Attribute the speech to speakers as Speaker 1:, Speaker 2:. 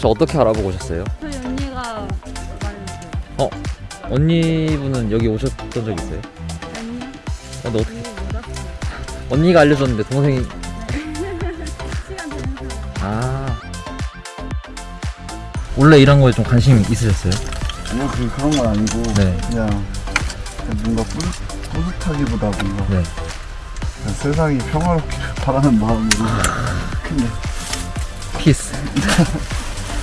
Speaker 1: 혹시 어떻게 알아보고 오셨어요?
Speaker 2: 저희 언니가 말해줬어요.
Speaker 1: 어? 언니분은 여기 오셨던 적 있어요?
Speaker 2: 아니요.
Speaker 1: 어, 근데 어떻게
Speaker 2: 언니 몰랐어요.
Speaker 1: 언니가 알려줬는데 동생이
Speaker 2: 시간 되는 사람.
Speaker 1: 아 원래 이런 거에 좀 관심 있으셨어요?
Speaker 3: 아니요 그 그런 건 아니고
Speaker 1: 네.
Speaker 3: 그냥 뭔가 뿌듯, 뿌듯하기보다 뭔가
Speaker 1: 네.
Speaker 3: 그냥 세상이 평화롭기를 바라는 마음으로 그냥
Speaker 1: 피스